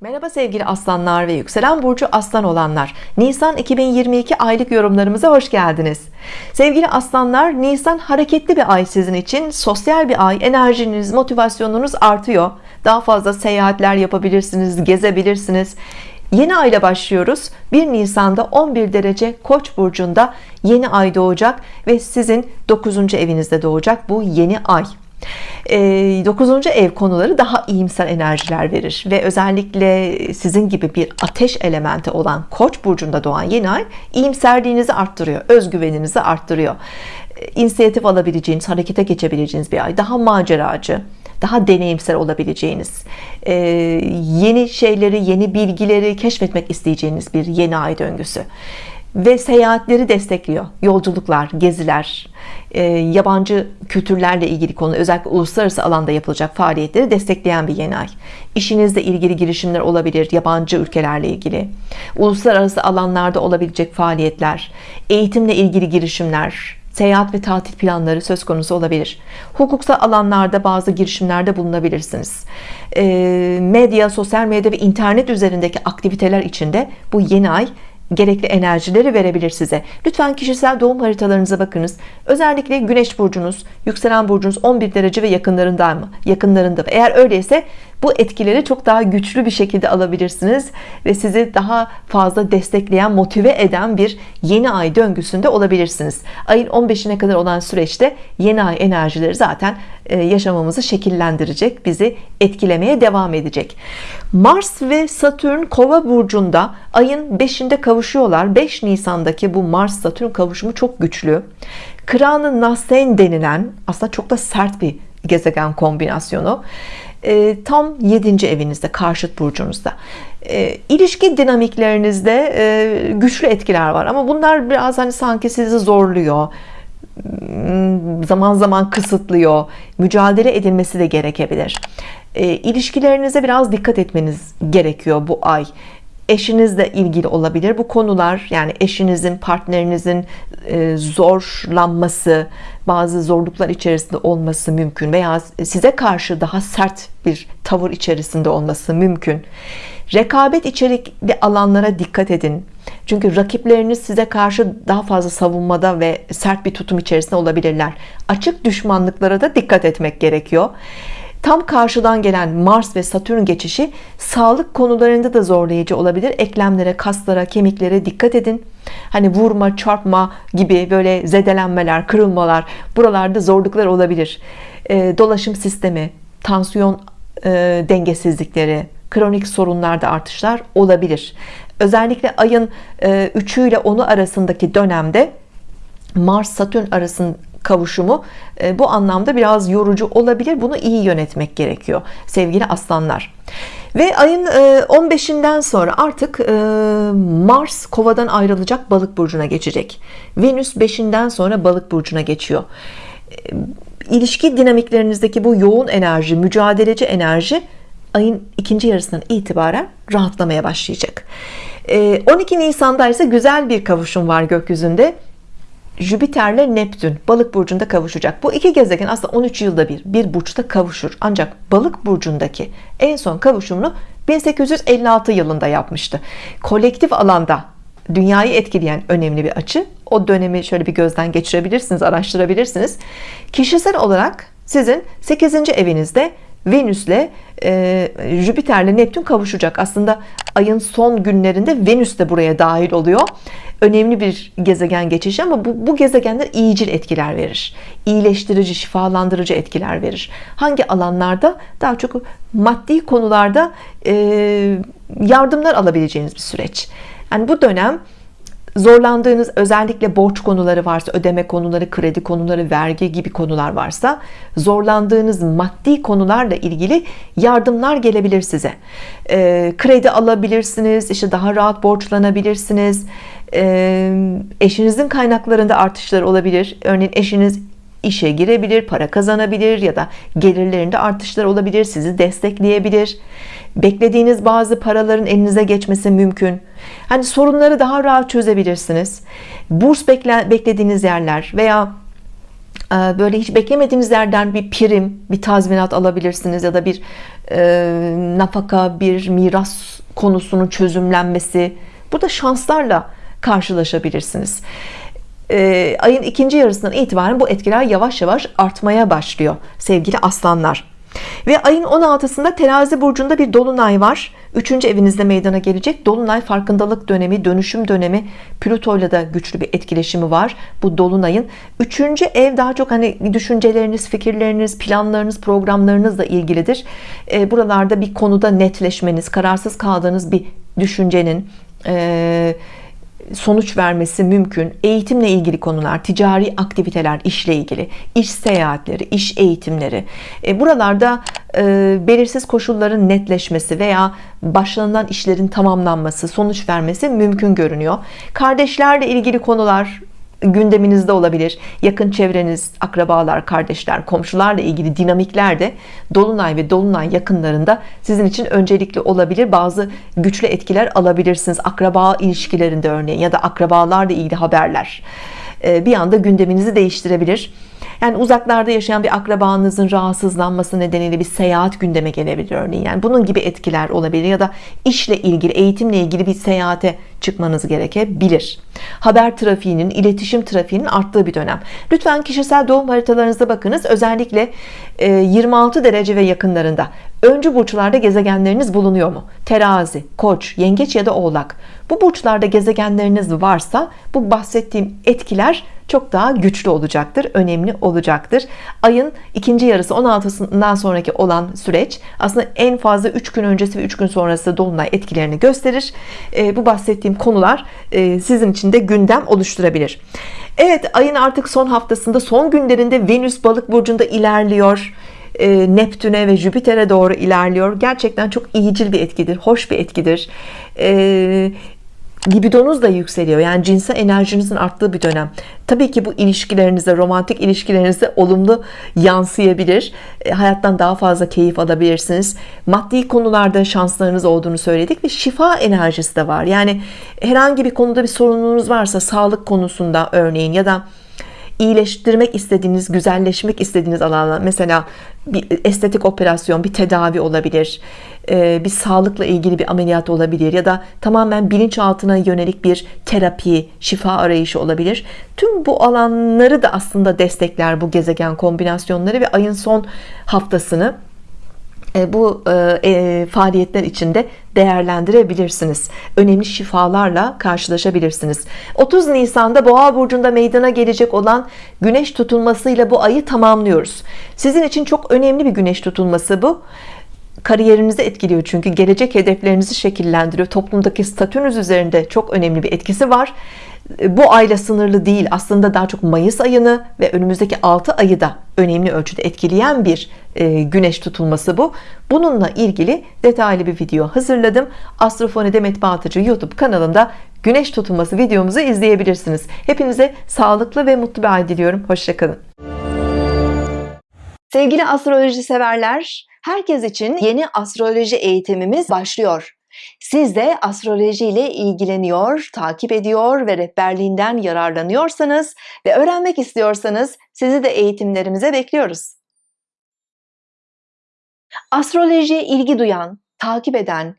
Merhaba sevgili aslanlar ve yükselen burcu aslan olanlar. Nisan 2022 aylık yorumlarımıza hoş geldiniz. Sevgili aslanlar Nisan hareketli bir ay sizin için. Sosyal bir ay enerjiniz motivasyonunuz artıyor. Daha fazla seyahatler yapabilirsiniz gezebilirsiniz. Yeni ayla başlıyoruz. 1 Nisan'da 11 derece Koç burcunda yeni ay doğacak ve sizin 9. evinizde doğacak bu yeni ay 9. ev konuları daha iyimser enerjiler verir ve özellikle sizin gibi bir ateş elementi olan Koç burcunda doğan yeni ay iyimserliğinizi arttırıyor özgüveninizi arttırıyor inisiyatif alabileceğiniz harekete geçebileceğiniz bir ay daha maceracı daha deneyimsel olabileceğiniz yeni şeyleri yeni bilgileri keşfetmek isteyeceğiniz bir yeni ay döngüsü ve seyahatleri destekliyor. Yolculuklar geziler e, yabancı kültürlerle ilgili konu özellikle uluslararası alanda yapılacak faaliyetleri destekleyen bir yeni ay. İşinizle ilgili girişimler olabilir yabancı ülkelerle ilgili. Uluslararası alanlarda olabilecek faaliyetler eğitimle ilgili girişimler seyahat ve tatil planları söz konusu olabilir. Hukuksal alanlarda bazı girişimlerde bulunabilirsiniz. E, medya sosyal medya ve internet üzerindeki aktiviteler içinde bu yeni ay gerekli enerjileri verebilir size. Lütfen kişisel doğum haritalarınıza bakınız. Özellikle güneş burcunuz yükselen burcunuz 11 derece ve yakınlarında mı? Yakınlarında mı? Eğer öyleyse bu etkileri çok daha güçlü bir şekilde alabilirsiniz ve sizi daha fazla destekleyen motive eden bir yeni ay döngüsünde olabilirsiniz. Ayın 15'ine kadar olan süreçte yeni ay enerjileri zaten yaşamamızı şekillendirecek bizi etkilemeye devam edecek. Mars ve Satürn kova burcunda ayın 5'inde kavuşuyorlar. 5 Nisan'daki bu Mars Satürn kavuşumu çok güçlü. Kranı Nasen denilen aslında çok da sert bir gezegen kombinasyonu e, tam 7. evinizde karşıt burcunuzda. E, ilişki dinamiklerinizde e, güçlü etkiler var ama bunlar biraz hani sanki sizi zorluyor zaman zaman kısıtlıyor. Mücadele edilmesi de gerekebilir. E, ilişkilerinize biraz dikkat etmeniz gerekiyor bu ay. Eşinizle ilgili olabilir. Bu konular yani eşinizin partnerinizin e, zorlanması bazı zorluklar içerisinde olması mümkün veya size karşı daha sert bir tavır içerisinde olması mümkün. Rekabet içerikli alanlara dikkat edin çünkü rakipleriniz size karşı daha fazla savunmada ve sert bir tutum içerisinde olabilirler. Açık düşmanlıklara da dikkat etmek gerekiyor. Tam karşıdan gelen Mars ve Satürn geçişi sağlık konularında da zorlayıcı olabilir. Eklemlere kaslara kemiklere dikkat edin. Hani vurma çarpma gibi böyle zedelenmeler kırılmalar buralarda zorluklar olabilir. E, dolaşım sistemi tansiyon e, dengesizlikleri kronik sorunlarda artışlar olabilir. Özellikle ayın e, 3'ü ile 10'u arasındaki dönemde Mars Satürn arasın kavuşumu e, bu anlamda biraz yorucu olabilir. Bunu iyi yönetmek gerekiyor sevgili aslanlar. Ve ayın 15'inden e, sonra artık e, Mars kovadan ayrılacak balık burcuna geçecek. Venüs 5'inden sonra balık burcuna geçiyor. İlişki dinamiklerinizdeki bu yoğun enerji mücadeleci enerji ayın ikinci yarısından itibaren rahatlamaya başlayacak. 12 Nisan'da ise güzel bir kavuşum var gökyüzünde. Jüpiter'le Neptün balık burcunda kavuşacak. Bu iki gezegen aslında 13 yılda bir bir burçta kavuşur. Ancak balık burcundaki en son kavuşumunu 1856 yılında yapmıştı. Kolektif alanda dünyayı etkileyen önemli bir açı. O dönemi şöyle bir gözden geçirebilirsiniz araştırabilirsiniz. Kişisel olarak sizin 8. evinizde Venüs'le e, Jüpiter'le Neptün kavuşacak. Aslında ayın son günlerinde Venüs de buraya dahil oluyor. Önemli bir gezegen geçişi ama bu, bu gezegenler iyicil etkiler verir. İyileştirici şifalandırıcı etkiler verir. Hangi alanlarda? Daha çok maddi konularda e, yardımlar alabileceğiniz bir süreç. Yani bu dönem zorlandığınız özellikle borç konuları varsa ödeme konuları kredi konuları vergi gibi konular varsa zorlandığınız maddi konularla ilgili yardımlar gelebilir size. E, kredi alabilirsiniz işte daha rahat borçlanabilirsiniz. E, eşinizin kaynaklarında artışlar olabilir. Örneğin eşiniz işe girebilir para kazanabilir ya da gelirlerinde artışlar olabilir sizi destekleyebilir beklediğiniz bazı paraların elinize geçmesi mümkün hani sorunları daha rahat çözebilirsiniz burs beklediğiniz yerler veya böyle hiç beklemediğiniz yerden bir prim, bir tazminat alabilirsiniz ya da bir e, nafaka, bir miras konusunun çözümlenmesi. Burada şanslarla karşılaşabilirsiniz. E, ayın ikinci yarısından itibaren bu etkiler yavaş yavaş artmaya başlıyor sevgili aslanlar. Ve ayın 16'sında terazi burcunda bir dolunay var. Üçüncü evinizde meydana gelecek. Dolunay farkındalık dönemi, dönüşüm dönemi. Plüto ile de güçlü bir etkileşimi var. Bu dolunayın. Üçüncü ev daha çok hani düşünceleriniz, fikirleriniz, planlarınız, programlarınızla ilgilidir. E, buralarda bir konuda netleşmeniz, kararsız kaldığınız bir düşüncenin, e, sonuç vermesi mümkün. Eğitimle ilgili konular, ticari aktiviteler, işle ilgili, iş seyahatleri, iş eğitimleri. E, buralarda e, belirsiz koşulların netleşmesi veya başlanılan işlerin tamamlanması, sonuç vermesi mümkün görünüyor. Kardeşlerle ilgili konular gündeminizde olabilir. Yakın çevreniz, akrabalar, kardeşler, komşularla ilgili dinamikler de dolunay ve dolunay yakınlarında sizin için öncelikli olabilir. Bazı güçlü etkiler alabilirsiniz. Akraba ilişkilerinde örneğin ya da akrabalarla ilgili haberler ee, bir anda gündeminizi değiştirebilir. Yani uzaklarda yaşayan bir akrabanızın rahatsızlanması nedeniyle bir seyahat gündeme gelebilir örneğin. Yani bunun gibi etkiler olabilir ya da işle ilgili, eğitimle ilgili bir seyahate çıkmanız gerekebilir. Haber trafiğinin, iletişim trafiğinin arttığı bir dönem. Lütfen kişisel doğum haritalarınıza bakınız. Özellikle 26 e, derece ve yakınlarında öncü burçlarda gezegenleriniz bulunuyor mu? Terazi, Koç, Yengeç ya da Oğlak. Bu burçlarda gezegenleriniz varsa bu bahsettiğim etkiler çok daha güçlü olacaktır önemli olacaktır ayın ikinci yarısı 16'sından sonraki olan süreç aslında en fazla 3 gün öncesi ve 3 gün sonrası dolunay etkilerini gösterir e, bu bahsettiğim konular e, sizin için de gündem oluşturabilir Evet ayın artık son haftasında son günlerinde Venüs balık burcunda ilerliyor e, Neptün'e ve Jüpiter'e doğru ilerliyor. Gerçekten çok iyicil bir etkidir hoş bir etkidir. E, libidonuz da yükseliyor. Yani cinsel enerjinizin arttığı bir dönem. Tabii ki bu ilişkilerinize romantik ilişkilerinize olumlu yansıyabilir. E, hayattan daha fazla keyif alabilirsiniz. Maddi konularda şanslarınız olduğunu söyledik ve şifa enerjisi de var. Yani herhangi bir konuda bir sorununuz varsa sağlık konusunda örneğin ya da iyileştirmek istediğiniz, güzelleşmek istediğiniz alanlar mesela bir estetik operasyon, bir tedavi olabilir, e, bir sağlıkla ilgili bir ameliyat olabilir ya da tamamen bilinçaltına yönelik bir terapi, şifa arayışı olabilir. Tüm bu alanları da aslında destekler bu gezegen kombinasyonları ve ayın son haftasını bu e, e, faaliyetler içinde değerlendirebilirsiniz. Önemli şifalarla karşılaşabilirsiniz. 30 Nisan'da Boğa burcunda meydana gelecek olan güneş tutulmasıyla bu ayı tamamlıyoruz. Sizin için çok önemli bir güneş tutulması bu kariyerinizi etkiliyor çünkü gelecek hedeflerinizi şekillendiriyor toplumdaki statünüz üzerinde çok önemli bir etkisi var bu ayla sınırlı değil. Aslında daha çok Mayıs ayını ve önümüzdeki 6 ayı da önemli ölçüde etkileyen bir e, güneş tutulması bu. Bununla ilgili detaylı bir video hazırladım. Astrofone Demet Baltacı YouTube kanalımda güneş tutulması videomuzu izleyebilirsiniz. Hepinize sağlıklı ve mutlu bir ay diliyorum. Hoşçakalın sevgili astroloji severler herkes için yeni astroloji eğitimimiz başlıyor siz de astroloji ile ilgileniyor, takip ediyor ve rehberliğinden yararlanıyorsanız ve öğrenmek istiyorsanız sizi de eğitimlerimize bekliyoruz. Astrolojiye ilgi duyan, takip eden,